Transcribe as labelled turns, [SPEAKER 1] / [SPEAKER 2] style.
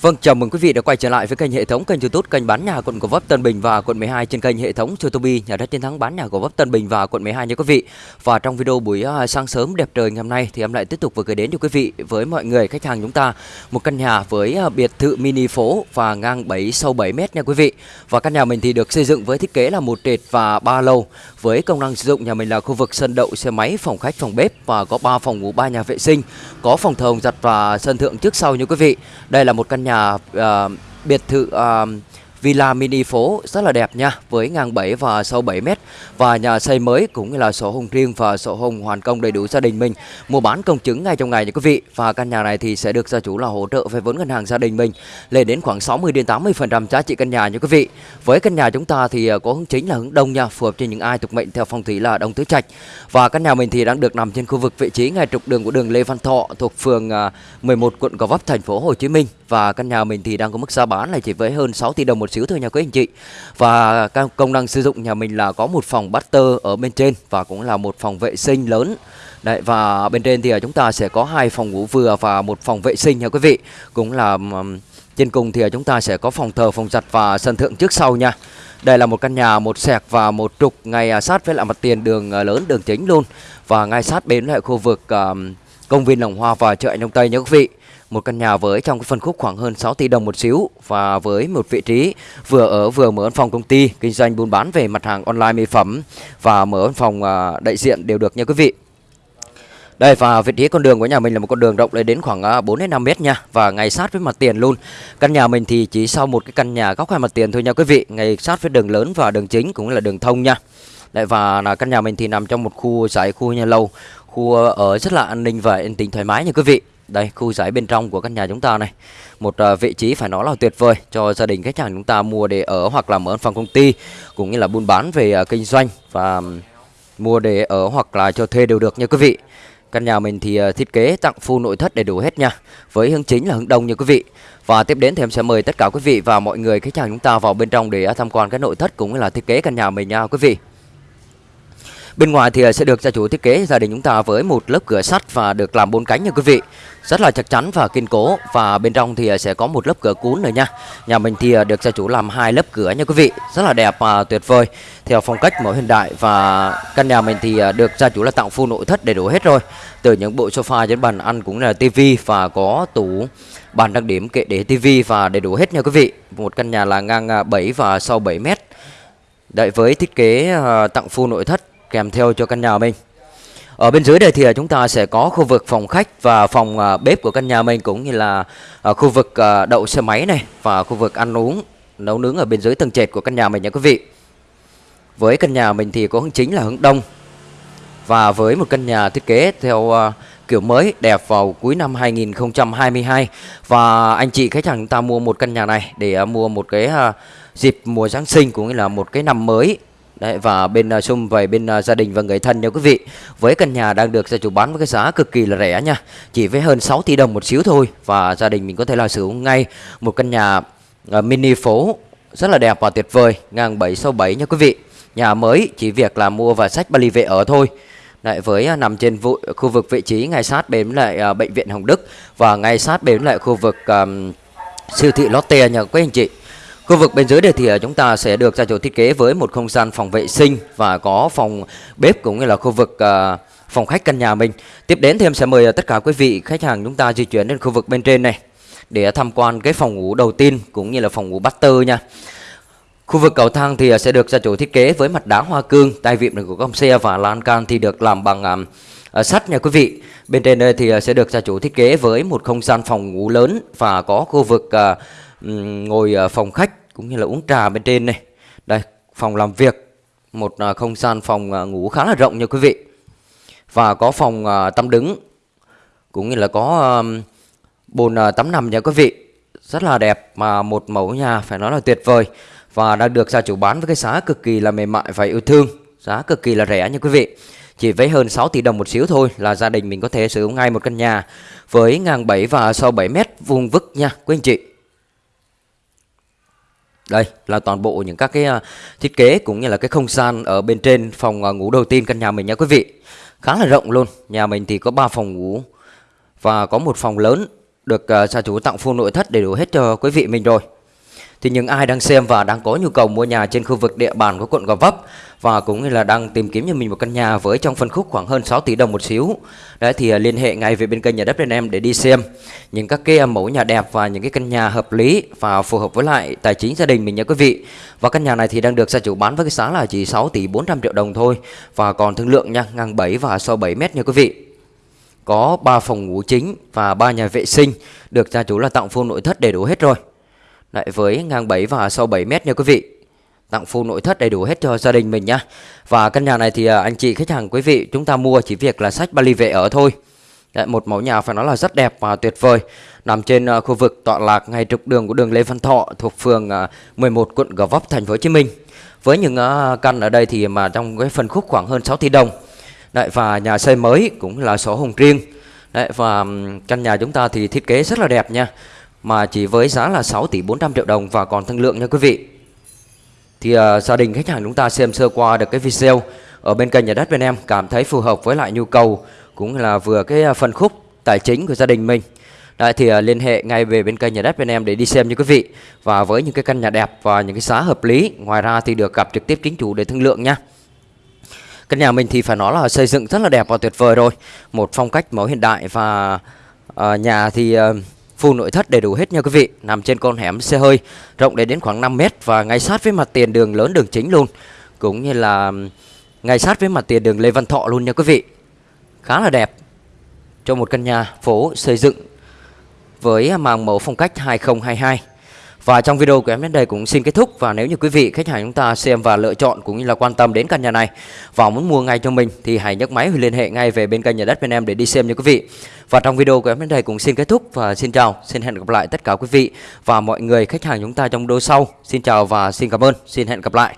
[SPEAKER 1] Vâng, chào mừng quý vị đã quay trở lại với kênh hệ thống kênh YouTube kênh bán nhà quận Gò Vấp Tân Bình và quận 12 trên kênh hệ thống Tobi nhà đất chiến thắng bán nhà Gò Vấp Tân Bình và quận 12 nha quý vị. Và trong video buổi à, sáng sớm đẹp trời ngày hôm nay thì em lại tiếp tục vừa gửi đến cho quý vị với mọi người khách hàng chúng ta một căn nhà với à, biệt thự mini phố và ngang 7 sâu 7 m nha quý vị. Và căn nhà mình thì được xây dựng với thiết kế là một trệt và ba lầu với công năng sử dụng nhà mình là khu vực sân đậu xe máy, phòng khách, phòng bếp và có 3 phòng ngủ, 3 nhà vệ sinh, có phòng thờ giặt và sân thượng trước sau nha quý vị. Đây là một căn nhà uh, biệt thự uh, villa mini phố rất là đẹp nha, với ngang 7 và sâu 7 mét. Và nhà xây mới cũng như là sổ hồng riêng và sổ hồng hoàn công đầy đủ gia đình mình. Mua bán công chứng ngay trong ngày nha quý vị. Và căn nhà này thì sẽ được gia chủ là hỗ trợ về vốn ngân hàng gia đình mình, lên đến khoảng 60 đến 80 phần trăm giá trị căn nhà nha quý vị. Với căn nhà chúng ta thì à, có hướng chính là hướng đông nha, phù hợp cho những ai thuộc mệnh theo phong thủy là đông tứ trạch. Và căn nhà mình thì đang được nằm trên khu vực vị trí ngay trục đường của đường Lê Văn Thọ thuộc phường à, 11 quận Gò Vấp, thành phố Hồ Chí Minh. Và căn nhà mình thì đang có mức giá bán là chỉ với hơn 6 tỷ đồng một xíu thôi nha quý anh chị. Và công năng sử dụng nhà mình là có một phòng butter ở bên trên và cũng là một phòng vệ sinh lớn. Đấy, và bên trên thì à, chúng ta sẽ có hai phòng ngủ vừa và một phòng vệ sinh nha quý vị. Cũng là trên cùng thì à, chúng ta sẽ có phòng thờ, phòng giặt và sân thượng trước sau nha. Đây là một căn nhà, một sẹc và một trục ngay à, sát với lại mặt tiền đường lớn, đường chính luôn. Và ngay sát bên lại khu vực công viên Lồng Hoa và chợ Đông Tây nha quý vị một căn nhà với trong cái phân khúc khoảng hơn 6 tỷ đồng một xíu và với một vị trí vừa ở vừa mở văn phòng công ty kinh doanh buôn bán về mặt hàng online mỹ phẩm và mở văn phòng à, đại diện đều được nha quý vị. Đây và vị trí con đường của nhà mình là một con đường rộng lên đến khoảng à, 4 đến 5 mét nha và ngay sát với mặt tiền luôn. Căn nhà mình thì chỉ sau một cái căn nhà góc hai mặt tiền thôi nha quý vị, ngay sát với đường lớn và đường chính cũng là đường thông nha. Đấy và là căn nhà mình thì nằm trong một khu giải khu nhà lâu, khu ở rất là an ninh và yên tĩnh thoải mái nha quý vị. Đây khu giải bên trong của căn nhà chúng ta này. Một uh, vị trí phải nói là tuyệt vời Cho gia đình khách hàng chúng ta mua để ở Hoặc là mở phòng công ty Cũng như là buôn bán về uh, kinh doanh Và um, mua để ở hoặc là cho thuê đều được nha quý vị. Căn nhà mình thì uh, thiết kế tặng full nội thất đầy đủ hết nha Với hướng chính là hướng đông nha quý vị. Và tiếp đến thì em sẽ mời tất cả quý vị và mọi người khách hàng chúng ta vào bên trong để uh, tham quan cái nội thất cũng như là thiết kế căn nhà mình nha quý vị. Bên ngoài thì ờ, sẽ được gia chủ thiết kế gia đình chúng ta với một lớp cửa sắt và được làm bốn cánh nha quý vị. Rất là chắc chắn và kiên cố và bên trong thì ờ, sẽ có một lớp cửa cuốn nữa nha. Nhà mình thì ờ, được gia chủ làm hai lớp cửa nha quý vị. Rất là đẹp và tuyệt vời theo phong cách mẫu hiện đại và căn nhà mình thì được gia chủ là tặng full nội thất đầy đủ hết rồi. Từ những bộ sofa đến bàn ăn cũng là tivi và có tủ bàn đặc điểm kệ để tivi và đầy đủ hết nha quý vị. Một căn nhà là ngang 7 và sâu 7 mét. Đấy với thiết kế tặng full nội thất kèm theo cho căn nhà mình. Ở bên dưới đây thì à, chúng ta sẽ có khu vực phòng khách và phòng à, bếp của căn nhà mình cũng như là à, khu vực đậu xe máy này và khu vực ăn uống, nấu nướng ở bên dưới tầng trệt của căn nhà mình nha quý vị. Với căn nhà mình thì có hướng chính là hướng đông và với một căn nhà thiết kế theo kiểu mới đẹp vào cuối năm 2022 và anh chị khách hàng chúng ta mua một căn nhà này để mua một cái dịp mùa Giáng sinh cũng như là một cái năm mới Đấy, và bên uh, xung về bên uh, gia đình và người thân nha quý vị. Với căn nhà đang được gia chủ bán với cái giá cực kỳ là rẻ nha. Chỉ với hơn 6 tỷ đồng một xíu thôi. Và gia đình mình có thể là sử dụng ngay một căn nhà uh, mini phố rất là đẹp và tuyệt vời ngang 767 nha quý vị. Nhà mới chỉ việc là mua và sách bali về ở thôi. Đấy, với uh, nằm trên vụ, khu vực vị trí ngay sát bên lại uh, bệnh viện Hồng Đức và ngay sát bên lại khu vực uh, siêu thị Lotte nha quý anh chị. Khu vực bên dưới đây thì à, chúng ta sẽ được gia chủ thiết kế với một không gian phòng vệ sinh và có phòng bếp cũng như là khu vực uh, phòng khách căn nhà mình. Tiếp đến thì em sẽ mời à, tất cả quý vị khách hàng chúng ta di chuyển đến khu vực bên trên này để tham quan cái phòng ngủ đầu tiên cũng như là phòng ngủ master nha. Khu vực cầu thang thì sẽ được gia chủ thiết kế với mặt đá hoa cương, tay vịn của con xe và lan can thì được làm bằng uh, sắt nha quý vị. Bên trên đây thì sẽ được gia chủ thiết kế với một không gian phòng ngủ lớn và có khu vực uh, ngồi phòng khách cũng như là uống trà bên trên này. Đây, phòng làm việc, một à, không gian phòng à, ngủ khá là rộng nha quý vị. Và có phòng à, tắm đứng cũng như là có bồn tắm nằm nha quý vị. Rất là đẹp mà một mẫu nhà phải nói là tuyệt vời và đã được gia chủ bán với cái giá cực kỳ là mềm mại và yêu thương, giá cực kỳ là rẻ nha quý vị. Chỉ với hơn 6 tỷ đồng một xíu thôi là gia đình mình có thể sử dụng ngay một căn nhà với ngang 7 và sâu 7 mét vuông vức nha quý anh chị. Đây, là toàn bộ những các cái à, thiết kế cũng như là cái không gian ở bên trên phòng à, ngủ đầu tiên căn nhà mình nha quý vị. Khá là rộng luôn. Nhà mình thì có 3 phòng ngủ và có một phòng lớn được à, gia chủ tặng full nội thất đầy đủ hết cho quý vị mình rồi. Thì những ai đang xem và đang có nhu cầu mua nhà trên khu vực địa bàn của quận Gò Vấp và cũng như là đang tìm kiếm cho mình một căn nhà với trong phân khúc khoảng hơn 6 tỷ đồng một xíu. Đấy thì à, liên hệ ngay về bên kênh nhà đất bên em để đi xem những các cái à, mẫu nhà đẹp và những cái căn nhà hợp lý và phù hợp với lại tài chính gia đình mình nha quý vị. Và căn nhà này thì đang được gia chủ bán với cái giá là chỉ 6 tỷ 400 triệu đồng thôi và còn thương lượng nha, ngang 7 và sâu 7 mét nha quý vị có 3 phòng ngủ chính và 3 nhà vệ sinh được gia chủ là tặng full nội thất đầy đủ hết rồi. Lại với ngang 7 và sâu 7 mét nha quý vị. Tặng full nội thất đầy đủ hết cho gia đình mình nhá. Và căn nhà này thì à, anh chị khách hàng quý vị chúng ta mua chỉ việc là sách Bali về ở thôi. Đấy, một mẫu nhà phải nói là rất đẹp và tuyệt vời nằm trên uh, khu vực tọa lạc ngay trục đường của đường Lê Văn Thọ thuộc phường à, uh, 11 quận Gò Vấp thành phố Hồ Chí Minh. Với những uh, căn ở đây thì mà trong cái phân khúc khoảng hơn 6 tỷ đồng Đấy, và nhà xây mới cũng là sổ hồng riêng Đấy, và căn nhà chúng ta thì thiết kế rất là đẹp nha mà chỉ với giá là 6 tỷ 400 triệu đồng và còn thương lượng nha quý vị. Thì uh, gia đình khách hàng chúng ta xem sơ qua được cái video ở bên kênh nhà đất bên em cảm thấy phù hợp với lại nhu cầu cũng là vừa cái ờ, phân khúc tài chính của gia đình mình. Đấy, thì uh, liên hệ ngay về bên kênh nhà đất bên em để đi xem nha quý vị. Và với những cái căn nhà đẹp và những cái giá hợp lý ngoài ra thì được gặp trực tiếp chính chủ để thương lượng nha. Căn nhà mình thì phải nói là xây dựng rất là đẹp và tuyệt vời rồi. Một phong cách mẫu hiện đại và uh, nhà thì uh, full nội thất đầy đủ hết nha quý vị, Nằm trên con hẻm xe hơi, rộng đến đến khoảng 5 mét Và ngay sát với mặt tiền đường lớn đường chính luôn. Cũng như là ngay sát với mặt tiền đường Lê Văn Thọ luôn nha quý vị. Khá là đẹp Cho một căn nhà phố xây dựng với màng mẫu phong cách 2022 và trong video của em đến đây cũng xin kết thúc và nếu như quý vị khách hàng chúng ta xem và lựa chọn cũng như là quan tâm đến căn nhà này và muốn mua ngay cho mình thì hãy nhấc máy liên hệ ngay về bên kênh nhà đất bên em để đi xem nha quý vị. Và trong video của em đến đây cũng xin kết thúc và xin chào, xin hẹn gặp lại tất cả quý vị và mọi người khách hàng chúng ta trong video sau. Xin chào và xin cảm ơn, xin hẹn gặp lại.